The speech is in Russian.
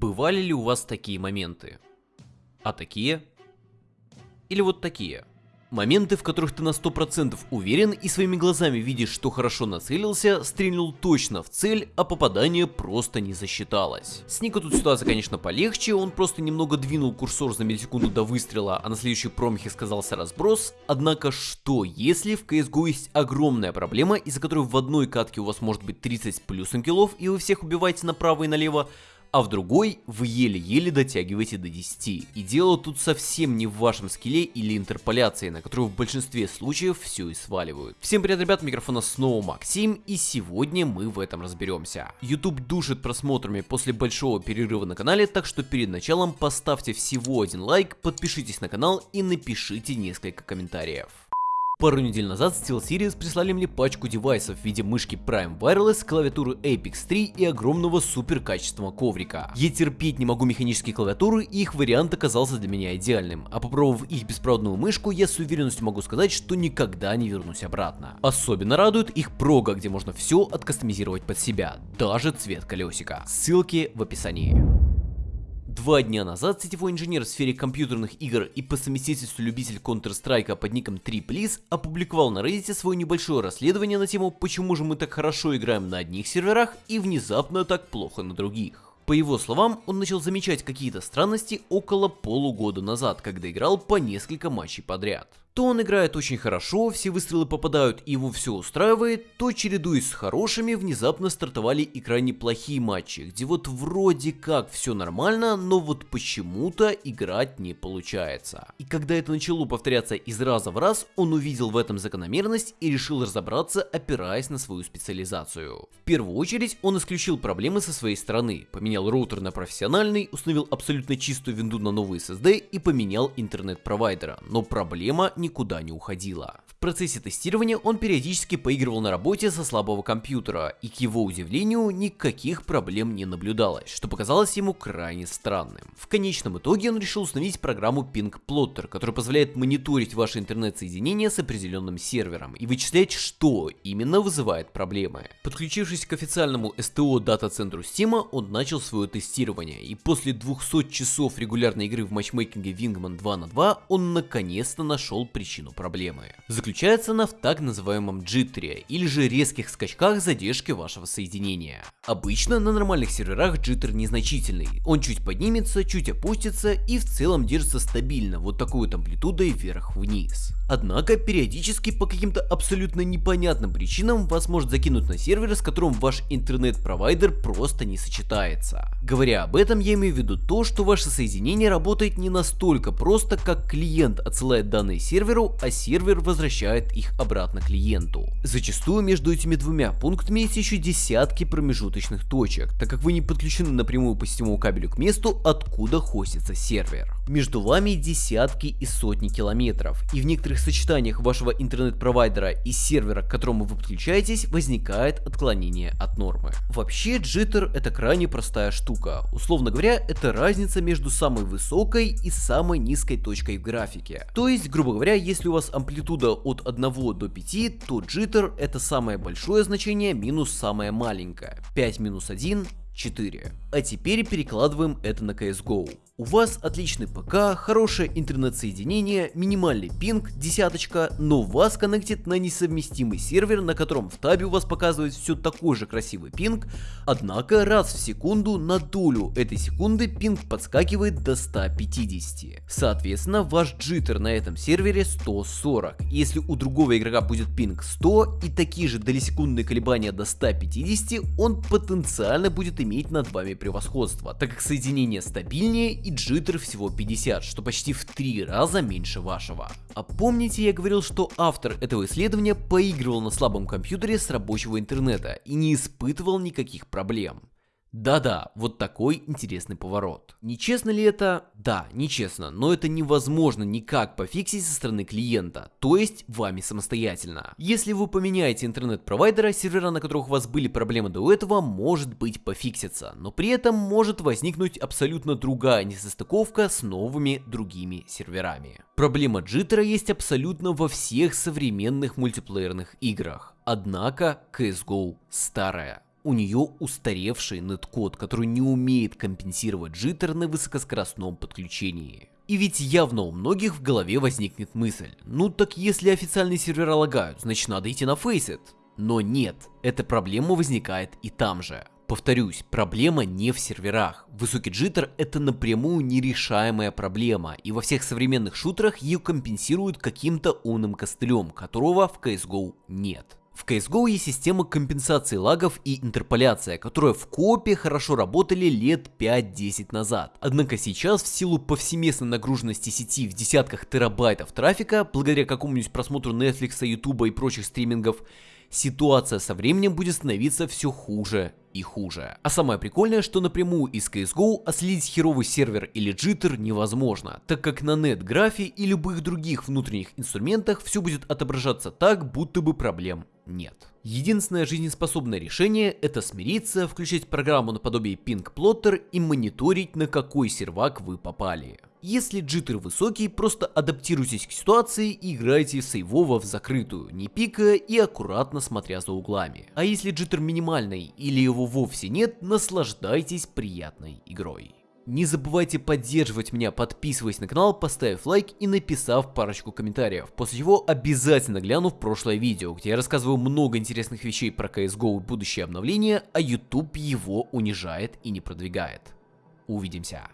Бывали ли у вас такие моменты? А такие? Или вот такие? Моменты, в которых ты на 100% уверен и своими глазами видишь, что хорошо нацелился, стрельнул точно в цель, а попадание просто не засчиталось. С Нико тут ситуация, конечно, полегче, он просто немного двинул курсор за миллисекунду до выстрела, а на следующей промахе сказался разброс. Однако что, если в CSGO есть огромная проблема, из-за которой в одной катке у вас может быть 30 с плюсом киллов, и вы всех убиваете направо и налево, а в другой вы еле-еле дотягиваете до 10. И дело тут совсем не в вашем скилле или интерполяции, на которую в большинстве случаев все и сваливают. Всем привет, ребят, микрофона снова Максим, и сегодня мы в этом разберемся. YouTube душит просмотрами после большого перерыва на канале, так что перед началом поставьте всего один лайк, подпишитесь на канал и напишите несколько комментариев. Пару недель назад SteelSeries прислали мне пачку девайсов в виде мышки Prime Wireless, клавиатуры Apex 3 и огромного супер качественного коврика. Я терпеть не могу механические клавиатуры и их вариант оказался для меня идеальным, а попробовав их беспроводную мышку, я с уверенностью могу сказать, что никогда не вернусь обратно. Особенно радует их прога, где можно все откастомизировать под себя, даже цвет колесика. Ссылки в описании. Два дня назад сетевой инженер в сфере компьютерных игр и по совместительству любитель Counter-Strike под ником 3Please опубликовал на Reddit свое небольшое расследование на тему «Почему же мы так хорошо играем на одних серверах и внезапно так плохо на других?». По его словам, он начал замечать какие-то странности около полугода назад, когда играл по несколько матчей подряд. То он играет очень хорошо, все выстрелы попадают и его все устраивает, то чередуясь с хорошими, внезапно стартовали и крайне плохие матчи, где вот вроде как все нормально, но вот почему-то играть не получается. И когда это начало повторяться из раза в раз, он увидел в этом закономерность и решил разобраться, опираясь на свою специализацию. В первую очередь он исключил проблемы со своей стороны, поменял роутер на профессиональный, установил абсолютно чистую винду на новый SSD и поменял интернет-провайдера, но проблема никуда не уходила. Процессе тестирования он периодически поигрывал на работе со слабого компьютера, и к его удивлению никаких проблем не наблюдалось, что показалось ему крайне странным. В конечном итоге он решил установить программу Ping Plotter, которая позволяет мониторить ваше интернет-соединение с определенным сервером и вычислять, что именно вызывает проблемы. Подключившись к официальному STO дата-центру Steam, он начал свое тестирование, и после 200 часов регулярной игры в матчмейкинге Wingman 2 на 2 он наконец-то нашел причину проблемы. Заключается она в так называемом джиттере, или же резких скачках задержки вашего соединения. Обычно на нормальных серверах джиттер незначительный, он чуть поднимется, чуть опустится и в целом держится стабильно, вот такой вот амплитудой вверх-вниз. Однако периодически по каким-то абсолютно непонятным причинам вас может закинуть на сервер, с которым ваш интернет-провайдер просто не сочетается. Говоря об этом, я имею в виду то, что ваше соединение работает не настолько просто, как клиент отсылает данные серверу, а сервер возвращает их обратно клиенту. Зачастую между этими двумя пунктами есть еще десятки промежуточных точек, так как вы не подключены напрямую по сетевому кабелю к месту, откуда хостится сервер. Между вами десятки и сотни километров, и в некоторых сочетаниях вашего интернет-провайдера и сервера, к которому вы подключаетесь, возникает отклонение от нормы. Вообще, джиттер это крайне простая штука. Условно говоря, это разница между самой высокой и самой низкой точкой в графике. То есть, грубо говоря, если у вас амплитуда от 1 до 5, то джиттер это самое большое значение минус самое маленькое. 5 минус 1 4. А теперь перекладываем это на CSGO. У вас отличный ПК, хорошее интернет-соединение, минимальный пинг, десяточка, но вас коннектит на несовместимый сервер, на котором в табе у вас показывает все такой же красивый пинг, однако раз в секунду на долю этой секунды пинг подскакивает до 150. Соответственно, ваш джиттер на этом сервере 140. Если у другого игрока будет пинг 100 и такие же долесекундные колебания до 150, он потенциально будет иметь над вами превосходство, так как соединение стабильнее и джиттер всего 50, что почти в 3 раза меньше вашего. А помните я говорил, что автор этого исследования поигрывал на слабом компьютере с рабочего интернета и не испытывал никаких проблем. Да-да, вот такой интересный поворот. Нечестно ли это? Да, нечестно, но это невозможно никак пофиксить со стороны клиента, то есть вами самостоятельно. Если вы поменяете интернет-провайдера, сервера, на которых у вас были проблемы до этого, может быть пофиксится, но при этом может возникнуть абсолютно другая несостыковка с новыми другими серверами. Проблема джиттера есть абсолютно во всех современных мультиплеерных играх, однако CSGO старая. У нее устаревший неткод, который не умеет компенсировать джиттер на высокоскоростном подключении. И ведь явно у многих в голове возникнет мысль, ну так если официальные сервера лагают, значит надо идти на Faceit. Но нет, эта проблема возникает и там же. Повторюсь, проблема не в серверах. Высокий джиттер это напрямую нерешаемая проблема, и во всех современных шутерах ее компенсируют каким-то умным костылем, которого в CSGO нет. В CSGO есть система компенсации лагов и интерполяция, которые в копе хорошо работали лет 5-10 назад. Однако сейчас в силу повсеместной нагруженности сети в десятках терабайтов трафика, благодаря какому-нибудь просмотру Netflix, YouTube и прочих стримингов, ситуация со временем будет становиться все хуже и хуже. А самое прикольное, что напрямую из CSGO отследить херовый сервер или джиттер невозможно, так как на NetGraph и любых других внутренних инструментах все будет отображаться так, будто бы проблем нет. Единственное жизнеспособное решение это смириться, включить программу наподобие Pink Plotter и мониторить на какой сервак вы попали. Если джиттер высокий, просто адаптируйтесь к ситуации и играйте сейвово в закрытую, не пикая и аккуратно смотря за углами. А если джиттер минимальный или его вовсе нет, наслаждайтесь приятной игрой. Не забывайте поддерживать меня, подписываясь на канал, поставив лайк и написав парочку комментариев, после чего обязательно гляну в прошлое видео, где я рассказываю много интересных вещей про CSGO и будущее обновления, а YouTube его унижает и не продвигает. Увидимся.